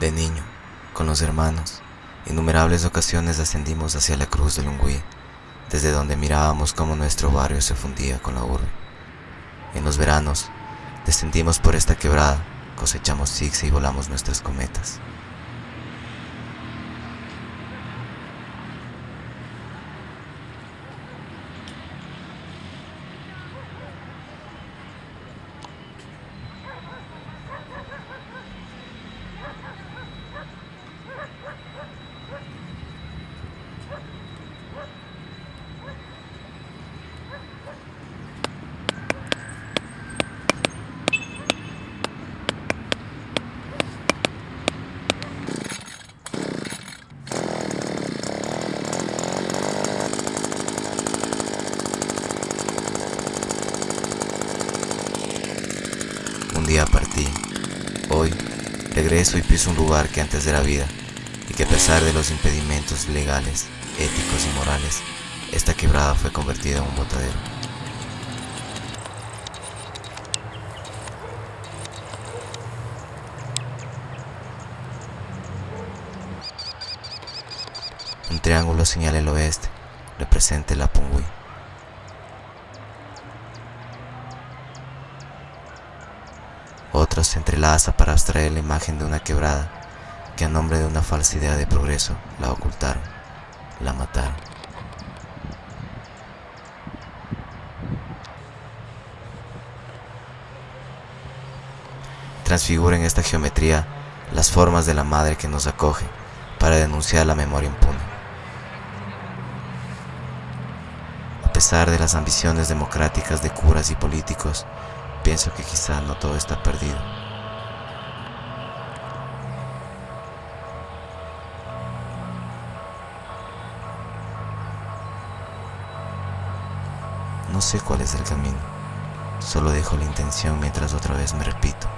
Queridos hermanos, innumerables ocasiones ascendimos hacia la cruz del Ungüí, desde donde mirábamos cómo nuestro barrio se fundía con la urbe. En los veranos, descendimos por esta quebrada, cosechamos zigzag y volamos nuestras cometas. Día partí, hoy regreso y piso un lugar que antes era vida y que a pesar de los impedimentos legales, éticos y morales, esta quebrada fue convertida en un botadero. Un triángulo señala el oeste, representa el Apungui. Se entrelaza para abstraer la imagen de una quebrada que a nombre de una falsa idea de progreso la ocultaron, la mataron. Transfigura en esta geometría las formas de la madre que nos acoge para denunciar la memoria impune. A pesar de las ambiciones democráticas de curas y políticos, pienso que quizá no todo está perdido. No sé cuál es el camino, solo dejo la intención mientras otra vez me repito,